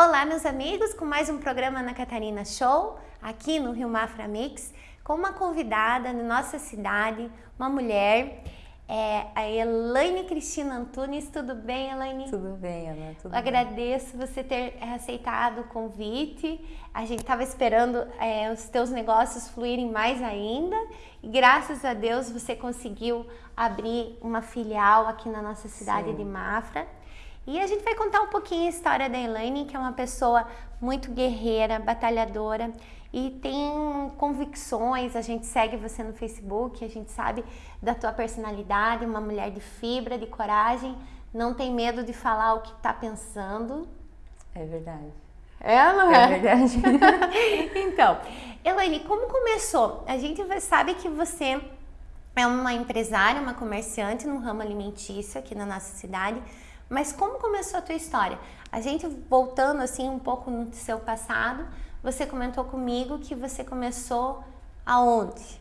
Olá, meus amigos, com mais um programa na Catarina Show, aqui no Rio Mafra Mix, com uma convidada na nossa cidade, uma mulher, é a Elaine Cristina Antunes. Tudo bem, Elaine? Tudo bem, Ana. Tudo Eu agradeço você ter é, aceitado o convite. A gente estava esperando é, os teus negócios fluírem mais ainda e graças a Deus você conseguiu abrir uma filial aqui na nossa cidade Sim. de Mafra. E a gente vai contar um pouquinho a história da Elaine, que é uma pessoa muito guerreira, batalhadora e tem convicções. A gente segue você no Facebook, a gente sabe da tua personalidade, uma mulher de fibra, de coragem, não tem medo de falar o que está pensando. É verdade. É, não é? É verdade. então, Elaine, como começou? A gente sabe que você é uma empresária, uma comerciante no ramo alimentício aqui na nossa cidade. Mas como começou a tua história? A gente voltando assim um pouco no seu passado, você comentou comigo que você começou aonde?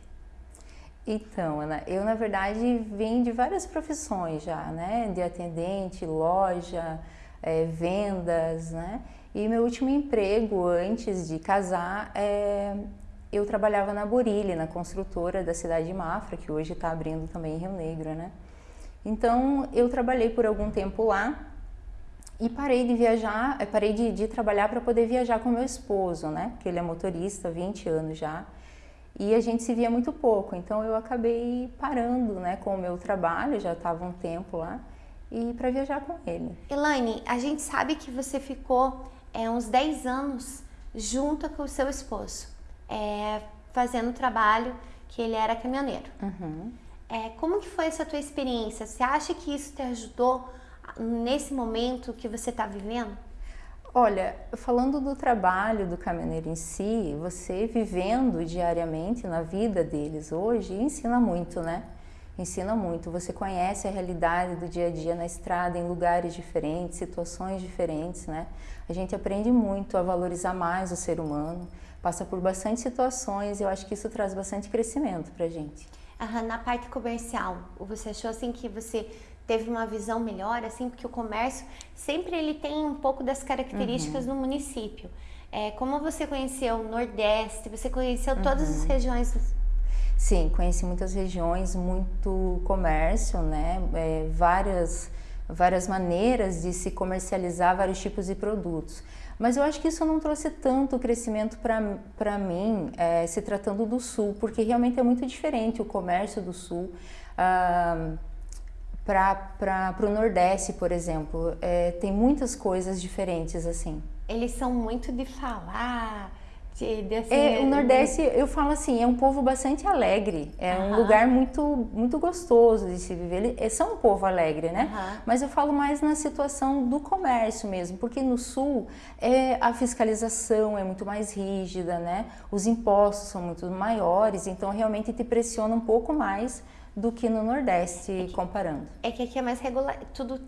Então, Ana, eu na verdade vim de várias profissões já, né? De atendente, loja, é, vendas, né? E meu último emprego antes de casar, é, eu trabalhava na Borilli, na construtora da cidade de Mafra, que hoje está abrindo também em Rio Negro, né? Então eu trabalhei por algum tempo lá e parei de viajar, eh, parei de, de trabalhar para poder viajar com meu esposo, né? Porque ele é motorista, 20 anos já. E a gente se via muito pouco, então eu acabei parando, né, com o meu trabalho, já estava um tempo lá, e para viajar com ele. Elaine, a gente sabe que você ficou é, uns 10 anos junto com o seu esposo, é, fazendo trabalho que ele era caminhoneiro. Uhum. É, como que foi essa tua experiência? Você acha que isso te ajudou nesse momento que você está vivendo? Olha, falando do trabalho do caminhoneiro em si, você vivendo diariamente na vida deles hoje, ensina muito, né? Ensina muito. Você conhece a realidade do dia a dia na estrada, em lugares diferentes, situações diferentes, né? A gente aprende muito a valorizar mais o ser humano, passa por bastante situações e eu acho que isso traz bastante crescimento pra gente na parte comercial, você achou assim que você teve uma visão melhor, assim, porque o comércio sempre ele tem um pouco das características uhum. do município. É, como você conheceu o Nordeste, você conheceu uhum. todas as regiões? Sim, conheci muitas regiões, muito comércio, né? É, várias, várias maneiras de se comercializar vários tipos de produtos. Mas eu acho que isso não trouxe tanto crescimento para mim, é, se tratando do Sul, porque realmente é muito diferente o comércio do Sul. Ah, para o Nordeste, por exemplo, é, tem muitas coisas diferentes assim. Eles são muito de falar, de, assim, é, o Nordeste, eu falo assim, é um povo bastante alegre, é um lugar muito muito gostoso de se viver. Eles é, são um povo alegre, né? Mas eu falo mais na situação do comércio mesmo, porque no Sul é, a fiscalização é muito mais rígida, né? Os impostos são muito maiores, então realmente te pressiona um pouco mais do que no Nordeste, é que, comparando. É que aqui é mais regular, tudo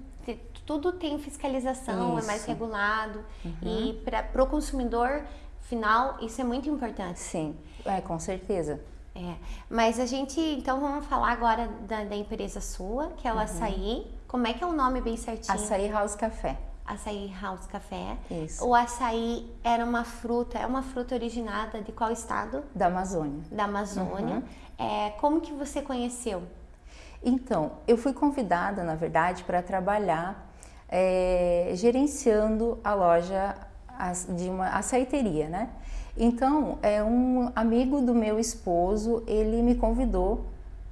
tudo tem fiscalização, Isso. é mais regulado uhum. e para o consumidor final, isso é muito importante. Sim, é, com certeza. É, mas a gente, então vamos falar agora da, da empresa sua, que é o uhum. Açaí. Como é que é o nome bem certinho? Açaí House Café. Açaí House Café. Isso. O açaí era uma fruta, é uma fruta originada de qual estado? Da Amazônia. Da Amazônia. Uhum. É, como que você conheceu? Então, eu fui convidada, na verdade, para trabalhar é, gerenciando a loja de uma açaiteria, né? Então, é um amigo do meu esposo, ele me convidou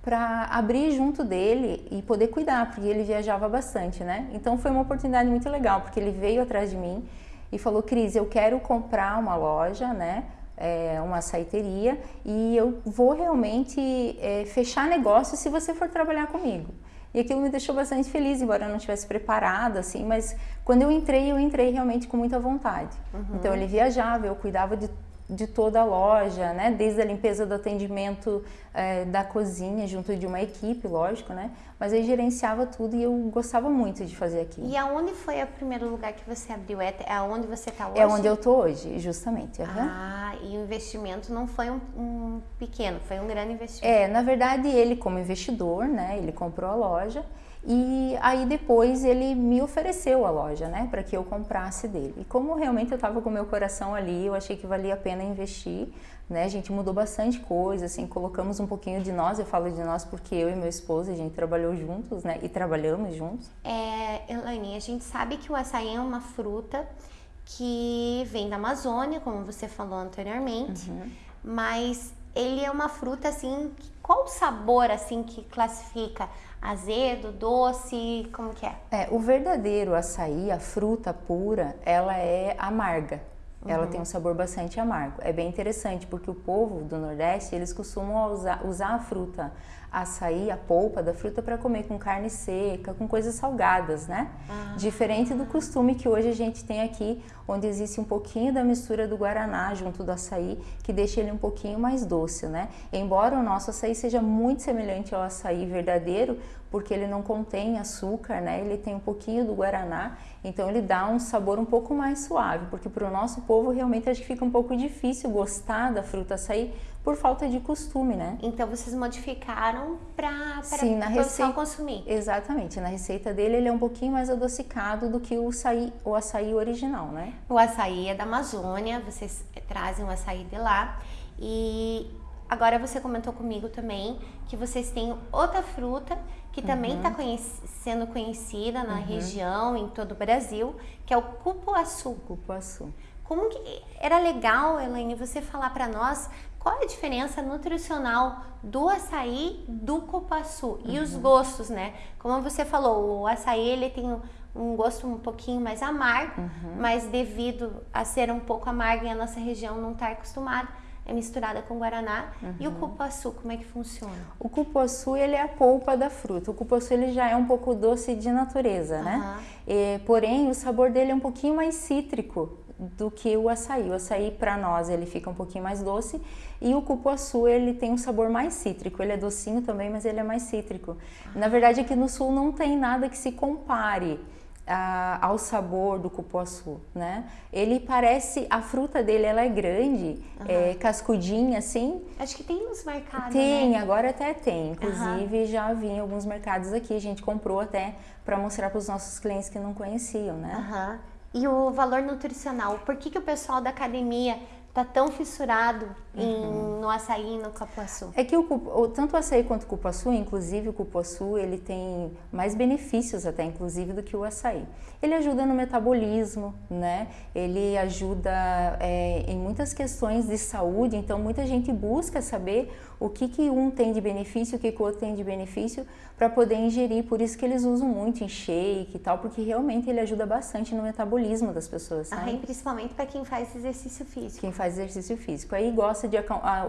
para abrir junto dele e poder cuidar, porque ele viajava bastante, né? Então foi uma oportunidade muito legal, porque ele veio atrás de mim e falou, Cris, eu quero comprar uma loja, né? É, uma açaiteria e eu vou realmente é, fechar negócio se você for trabalhar comigo. E aquilo me deixou bastante feliz, embora eu não tivesse preparada, assim, mas quando eu entrei, eu entrei realmente com muita vontade. Uhum. Então ele viajava, eu cuidava de de toda a loja, né? Desde a limpeza do atendimento é, da cozinha, junto de uma equipe, lógico, né? Mas aí gerenciava tudo e eu gostava muito de fazer aquilo. E aonde foi o primeiro lugar que você abriu? É, é onde você está hoje? É onde eu estou hoje, justamente. Uhum. Ah, e o investimento não foi um, um, pequeno, foi um grande investimento. É, na verdade ele como investidor, né? Ele comprou a loja E aí depois ele me ofereceu a loja, né, para que eu comprasse dele. E como realmente eu estava com meu coração ali, eu achei que valia a pena investir, né? A gente mudou bastante coisa, assim, colocamos um pouquinho de nós. Eu falo de nós porque eu e meu esposo a gente trabalhou juntos, né? E trabalhamos juntos. É, Elaine, a gente sabe que o açaí é uma fruta que vem da Amazônia, como você falou anteriormente, uhum. mas ele é uma fruta assim, qual o sabor assim que classifica? Azedo, doce, como que é? É, o verdadeiro açaí, a fruta pura, ela é amarga. Uhum. Ela tem um sabor bastante amargo. É bem interessante porque o povo do Nordeste, eles costumam usar, usar a fruta açaí, a polpa da fruta para comer com carne seca, com coisas salgadas, né? Ah. Diferente do costume que hoje a gente tem aqui, onde existe um pouquinho da mistura do guaraná junto do açaí, que deixa ele um pouquinho mais doce, né? Embora o nosso açaí seja muito semelhante ao açaí verdadeiro, porque ele não contém açúcar, né? Ele tem um pouquinho do guaraná, então ele dá um sabor um pouco mais suave, porque para o nosso povo realmente acho que fica um pouco difícil gostar da fruta açaí por falta de costume, né? Então vocês modificaram para Sim, na receita consumir. Exatamente, na receita dele ele é um pouquinho mais adocicado do que o açaí, o açaí original, né? O açaí é da Amazônia, vocês trazem o açaí de lá e agora você comentou comigo também que vocês têm outra fruta que também está uhum. conhec sendo conhecida na uhum. região, em todo o Brasil, que é o cupuaçu. Cupuaçu. Como que era legal, Elaine, você falar para nós qual é a diferença nutricional do açaí do cupuaçu uhum. e os uhum. gostos, né? Como você falou, o açaí ele tem um gosto um pouquinho mais amargo, uhum. mas devido a ser um pouco amargo e a nossa região não estar tá acostumada, é misturada com guaraná. Uhum. E o uhum. cupuaçu, como é que funciona? O cupuaçu, ele é a polpa da fruta. O cupuaçu, ele já é um pouco doce de natureza, né? E, porém, o sabor dele é um pouquinho mais cítrico do que o açaí. O açaí, para nós, ele fica um pouquinho mais doce e o cupuaçu, ele tem um sabor mais cítrico. Ele é docinho também, mas ele é mais cítrico. Na verdade, aqui no sul não tem nada que se compare a, ao sabor do cupuaçu, né? Ele parece, a fruta dele ela é grande, uhum. é, cascudinha assim. Acho que tem nos mercados, Tem, né? agora até tem. Inclusive uhum. já vi em alguns mercados aqui, a gente comprou até para mostrar para os nossos clientes que não conheciam, né? Uhum. E o valor nutricional, por que, que o pessoal da academia tá tão fissurado em, uhum. no açaí e no cupuaçu? É que o, o, tanto o açaí quanto o cupuaçu, inclusive o cupuaçu, ele tem mais benefícios até, inclusive, do que o açaí. Ele ajuda no metabolismo, né? Ele ajuda é, em muitas questões de saúde, então muita gente busca saber o que, que um tem de benefício, o que, que o outro tem de benefício para poder ingerir. Por isso que eles usam muito em shake e tal, porque realmente ele ajuda bastante no metabolismo das pessoas. Ah, e principalmente para quem faz exercício físico. Quem faz exercício físico. Aí gosta de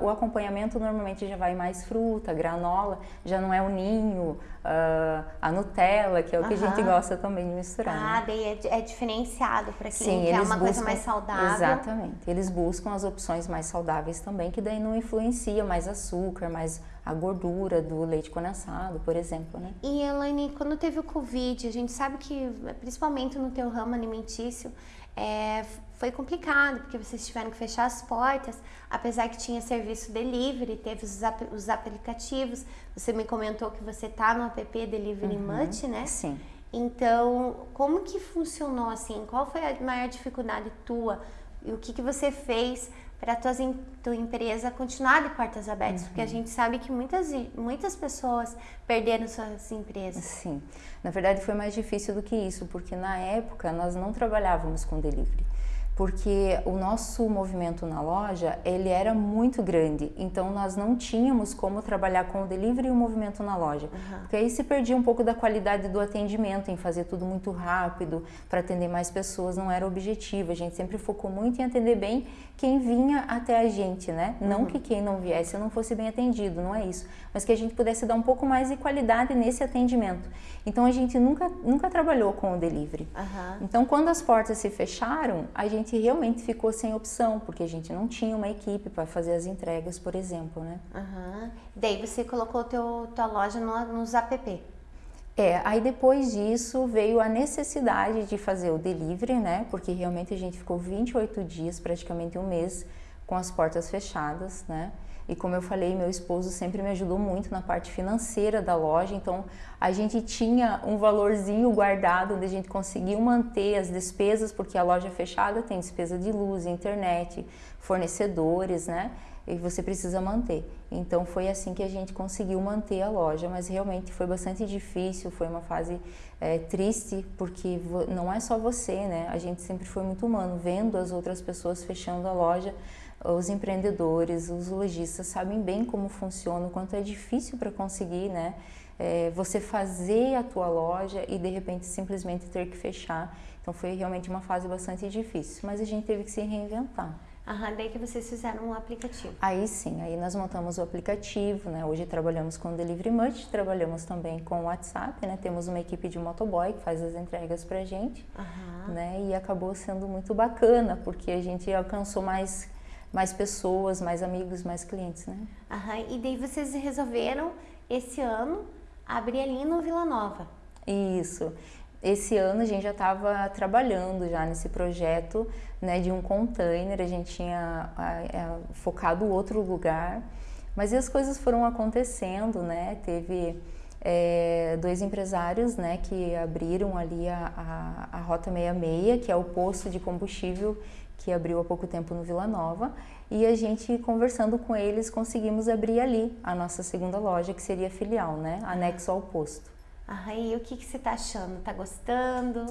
o acompanhamento normalmente já vai mais fruta, granola, já não é o ninho, uh, a Nutella, que é o que a gente gosta também de misturar. Ah, né? Daí é, é diferenciado para quem Sim, quer uma buscam, coisa mais saudável. Exatamente. Eles buscam as opções mais saudáveis também, que daí não influencia mais açúcar, mais a gordura do leite condensado, por exemplo, né? E Elaine, quando teve o Covid, a gente sabe que, principalmente no teu ramo alimentício, é, foi complicado, porque vocês tiveram que fechar as portas, apesar que tinha serviço delivery, teve os, os aplicativos. Você me comentou que você tá no app Delivery uhum, Much, né? Sim. Então, como que funcionou assim? Qual foi a maior dificuldade tua? E o que, que você fez para a tua, tua empresa continuar de portas abertas, uhum. porque a uhum. gente sabe que muitas, muitas pessoas perderam suas empresas. Sim, na verdade foi mais difícil do que isso, porque na época nós não trabalhávamos com delivery porque o nosso movimento na loja ele era muito grande, então nós não tínhamos como trabalhar com o delivery e o movimento na loja, uhum. porque aí se perdia um pouco da qualidade do atendimento, em fazer tudo muito rápido para atender mais pessoas, não era objetivo. A gente sempre focou muito em atender bem quem vinha até a gente, né? Não uhum. que quem não viesse não fosse bem atendido, não é isso, mas que a gente pudesse dar um pouco mais de qualidade nesse atendimento. Então a gente nunca nunca trabalhou com o delivery. Uhum. Então quando as portas se fecharam, a gente gente realmente ficou sem opção, porque a gente não tinha uma equipe para fazer as entregas, por exemplo, né? Uhum. Daí você colocou teu, tua loja no, nos app. É, aí depois disso veio a necessidade de fazer o delivery, né? Porque realmente a gente ficou 28 dias, praticamente um mês, com as portas fechadas, né? E como eu falei, meu esposo sempre me ajudou muito na parte financeira da loja, então a gente tinha um valorzinho guardado onde a gente conseguiu manter as despesas, porque a loja fechada tem despesa de luz, internet, fornecedores, né? E você precisa manter. Então foi assim que a gente conseguiu manter a loja, mas realmente foi bastante difícil, foi uma fase é, triste, porque não é só você, né? A gente sempre foi muito humano, vendo as outras pessoas fechando a loja os empreendedores, os lojistas sabem bem como funciona, o quanto é difícil para conseguir, né? É, você fazer a tua loja e de repente simplesmente ter que fechar. Então foi realmente uma fase bastante difícil, mas a gente teve que se reinventar. Aham, daí que vocês fizeram um aplicativo. Aí sim, aí nós montamos o aplicativo, né? Hoje trabalhamos com Delivery Much, trabalhamos também com o WhatsApp, né? Temos uma equipe de motoboy que faz as entregas pra gente, uhum. né? E acabou sendo muito bacana, porque a gente alcançou mais mais pessoas, mais amigos, mais clientes, né? Aham, e daí vocês resolveram esse ano abrir ali no Vila Nova. Isso. Esse ano a gente já estava trabalhando já nesse projeto né, de um container, a gente tinha é, focado outro lugar, mas as coisas foram acontecendo, né? Teve é, dois empresários né, que abriram ali a, a, a Rota 66, que é o posto de combustível que abriu há pouco tempo no Vila Nova, e a gente conversando com eles conseguimos abrir ali a nossa segunda loja, que seria filial, né, anexo ao posto. Ah, e o que, que você está achando? Está gostando?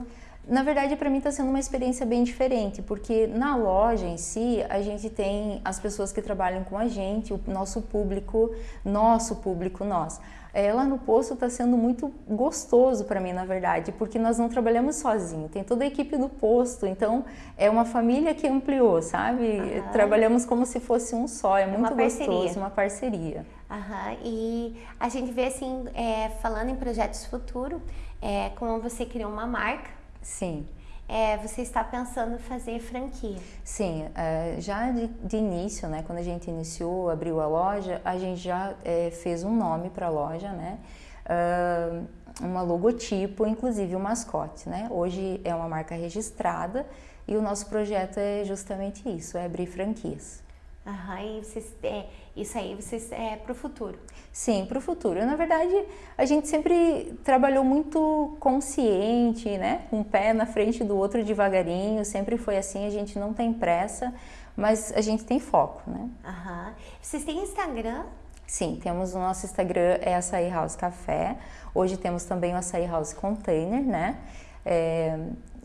Na verdade, para mim está sendo uma experiência bem diferente, porque na loja em si, a gente tem as pessoas que trabalham com a gente, o nosso público, nosso público, nós é, lá no posto está sendo muito gostoso para mim, na verdade, porque nós não trabalhamos sozinho, tem toda a equipe do posto, então é uma família que ampliou, sabe? Trabalhamos como se fosse um só, é, é muito uma gostoso, uma parceria. Uhum. E a gente vê assim, é, falando em projetos futuro, é, como você criou uma marca. Sim é, você está pensando fazer franquia? Sim, é, já de, de, início, né, quando a gente iniciou, abriu a loja, a gente já é, fez um nome para a loja, né? Uh, uma logotipo, inclusive o um mascote, né? Hoje é uma marca registrada e o nosso projeto é justamente isso, é abrir franquias. Aham, e vocês, é, isso aí vocês é para o futuro? Sim, para o futuro. Na verdade, a gente sempre trabalhou muito consciente, né? Um pé na frente do outro devagarinho, sempre foi assim, a gente não tem pressa, mas a gente tem foco, né? Aham. Vocês têm Instagram? Sim, temos o nosso Instagram, é Açaí House Café. Hoje temos também o Açaí House Container, né? É,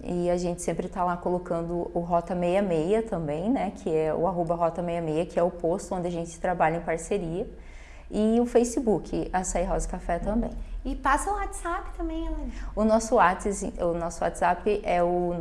e a gente sempre está lá colocando o Rota 66 também, né? Que é o arroba Rota 66, que é o posto onde a gente trabalha em parceria. E o Facebook, Açaí Rosa Café também. E passa o WhatsApp também, Helena. O nosso WhatsApp, o nosso WhatsApp é o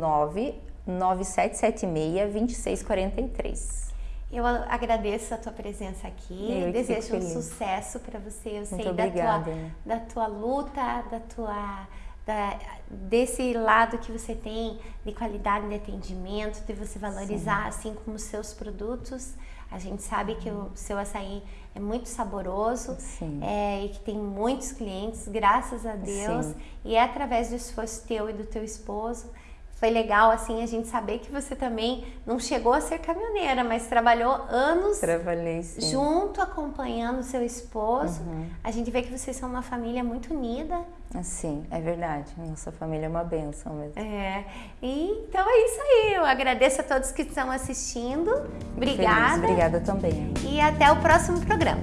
99776 Eu agradeço a tua presença aqui, Eu desejo um sucesso para você. Eu Muito sei obrigada. da tua, da tua luta, da tua da, desse lado que você tem de qualidade de atendimento, de você valorizar Sim. assim como os seus produtos. A gente sabe que o seu açaí é muito saboroso é, e que tem muitos clientes, graças a Deus. Sim. E é através do esforço teu e do teu esposo foi legal assim a gente saber que você também não chegou a ser caminhoneira, mas trabalhou anos Trabalhei, junto acompanhando seu esposo. Uhum. A gente vê que vocês são uma família muito unida. Sim, é verdade. Nossa família é uma benção mesmo. É. E, então é isso aí. Eu agradeço a todos que estão assistindo. Obrigada. Feliz. Obrigada também. E até o próximo programa.